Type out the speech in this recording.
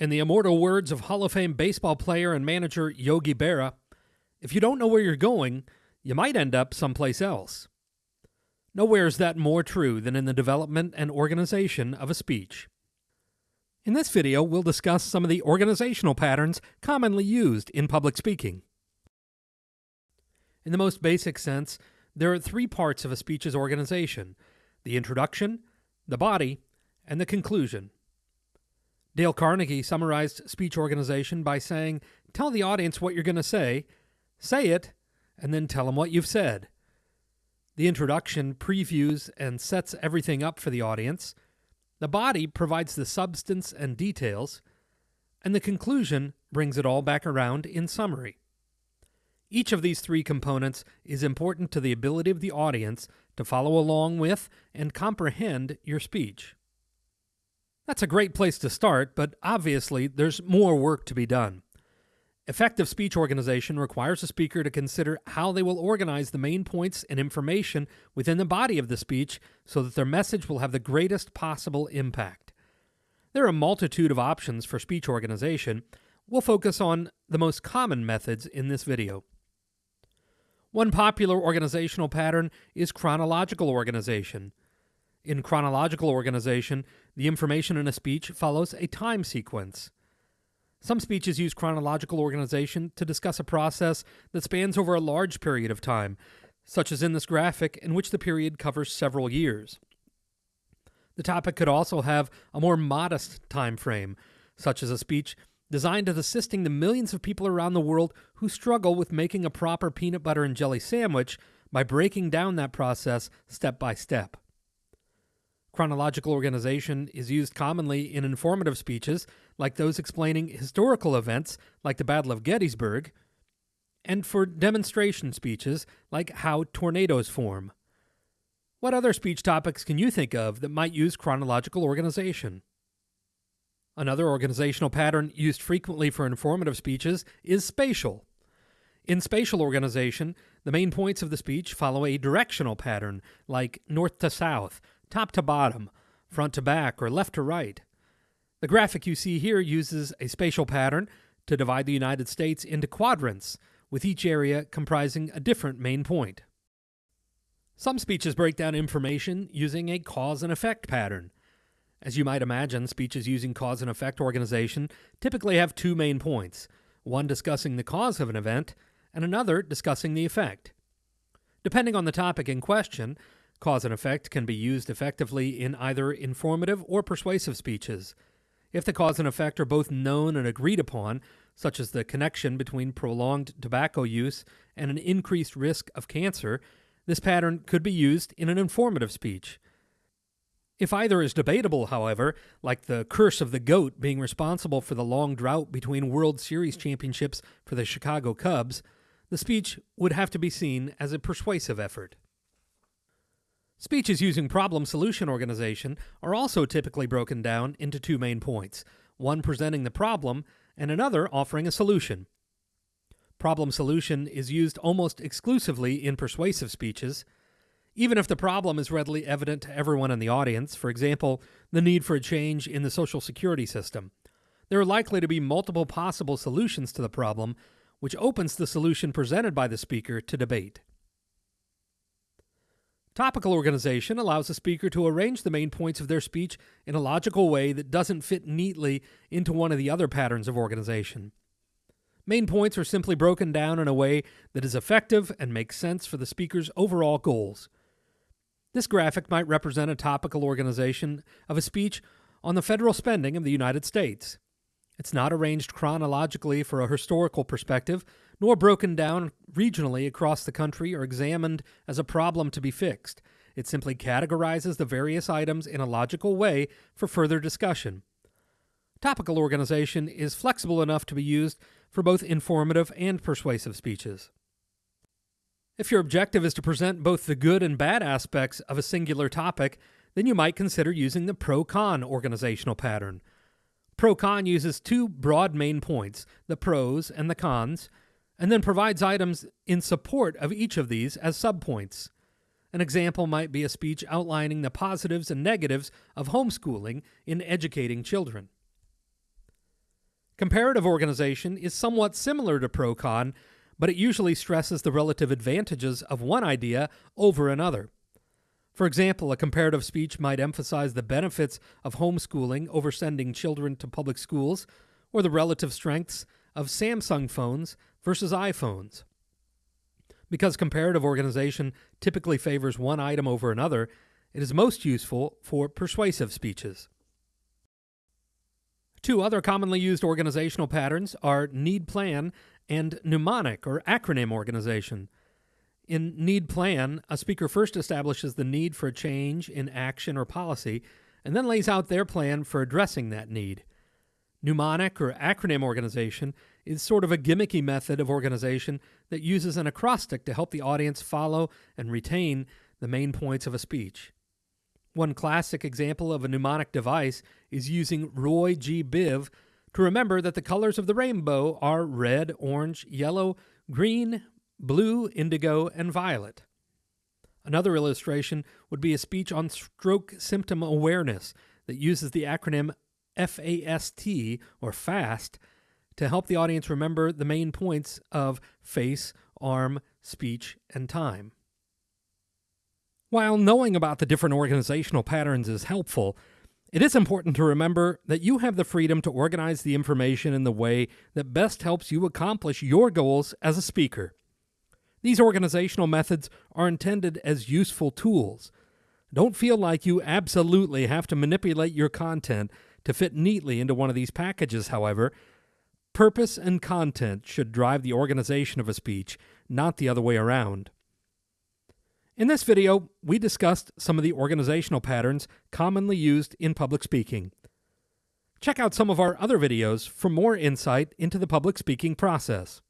In the immortal words of Hall of Fame baseball player and manager Yogi Berra, if you don't know where you're going, you might end up someplace else. Nowhere is that more true than in the development and organization of a speech. In this video, we'll discuss some of the organizational patterns commonly used in public speaking. In the most basic sense, there are three parts of a speech's organization the introduction, the body, and the conclusion. Dale Carnegie summarized speech organization by saying, Tell the audience what you're going to say, say it, and then tell them what you've said. The introduction previews and sets everything up for the audience. The body provides the substance and details. And the conclusion brings it all back around in summary. Each of these three components is important to the ability of the audience to follow along with and comprehend your speech. That's a great place to start, but obviously there's more work to be done. Effective speech organization requires a speaker to consider how they will organize the main points and information within the body of the speech so that their message will have the greatest possible impact. There are a multitude of options for speech organization. We'll focus on the most common methods in this video. One popular organizational pattern is chronological organization. In chronological organization, the information in a speech follows a time sequence. Some speeches use chronological organization to discuss a process that spans over a large period of time, such as in this graphic, in which the period covers several years. The topic could also have a more modest time frame, such as a speech designed as assisting the millions of people around the world who struggle with making a proper peanut butter and jelly sandwich by breaking down that process step by step. Chronological organization is used commonly in informative speeches, like those explaining historical events, like the Battle of Gettysburg, and for demonstration speeches, like how tornadoes form. What other speech topics can you think of that might use chronological organization? Another organizational pattern used frequently for informative speeches is spatial. In spatial organization, the main points of the speech follow a directional pattern, like north to south, top to bottom, front to back, or left to right. The graphic you see here uses a spatial pattern to divide the United States into quadrants, with each area comprising a different main point. Some speeches break down information using a cause and effect pattern. As you might imagine, speeches using cause and effect organization typically have two main points one discussing the cause of an event, and another discussing the effect. Depending on the topic in question, Cause and effect can be used effectively in either informative or persuasive speeches. If the cause and effect are both known and agreed upon, such as the connection between prolonged tobacco use and an increased risk of cancer, this pattern could be used in an informative speech. If either is debatable, however, like the curse of the goat being responsible for the long drought between World Series championships for the Chicago Cubs, the speech would have to be seen as a persuasive effort. Speeches using problem solution organization are also typically broken down into two main points one presenting the problem, and another offering a solution. Problem solution is used almost exclusively in persuasive speeches. Even if the problem is readily evident to everyone in the audience, for example, the need for a change in the Social Security system, there are likely to be multiple possible solutions to the problem, which opens the solution presented by the speaker to debate. Topical organization allows a speaker to arrange the main points of their speech in a logical way that doesn't fit neatly into one of the other patterns of organization. Main points are simply broken down in a way that is effective and makes sense for the speaker's overall goals. This graphic might represent a topical organization of a speech on the federal spending of the United States. It's not arranged chronologically for a historical perspective, nor broken down regionally across the country or examined as a problem to be fixed. It simply categorizes the various items in a logical way for further discussion. Topical organization is flexible enough to be used for both informative and persuasive speeches. If your objective is to present both the good and bad aspects of a singular topic, then you might consider using the pro con organizational pattern. Pro con uses two broad main points, the pros and the cons, and then provides items in support of each of these as subpoints. An example might be a speech outlining the positives and negatives of homeschooling in educating children. Comparative organization is somewhat similar to pro-con, but it usually stresses the relative advantages of one idea over another. For example, a comparative speech might emphasize the benefits of homeschooling over sending children to public schools, or the relative strengths of Samsung phones versus iPhones. Because comparative organization typically favors one item over another, it is most useful for persuasive speeches. Two other commonly used organizational patterns are need plan and mnemonic or acronym organization. In need plan, a speaker first establishes the need for a change in action or policy and then lays out their plan for addressing that need. Mnemonic or acronym organization is sort of a gimmicky method of organization that uses an acrostic to help the audience follow and retain the main points of a speech. One classic example of a mnemonic device is using Roy G. Biv to remember that the colors of the rainbow are red, orange, yellow, green, blue, indigo, and violet. Another illustration would be a speech on stroke symptom awareness that uses the acronym FAST or FAST to help the audience remember the main points of face, arm, speech, and time. While knowing about the different organizational patterns is helpful, it is important to remember that you have the freedom to organize the information in the way that best helps you accomplish your goals as a speaker. These organizational methods are intended as useful tools. Don't feel like you absolutely have to manipulate your content to fit neatly into one of these packages, however. Purpose and content should drive the organization of a speech, not the other way around. In this video, we discussed some of the organizational patterns commonly used in public speaking. Check out some of our other videos for more insight into the public speaking process.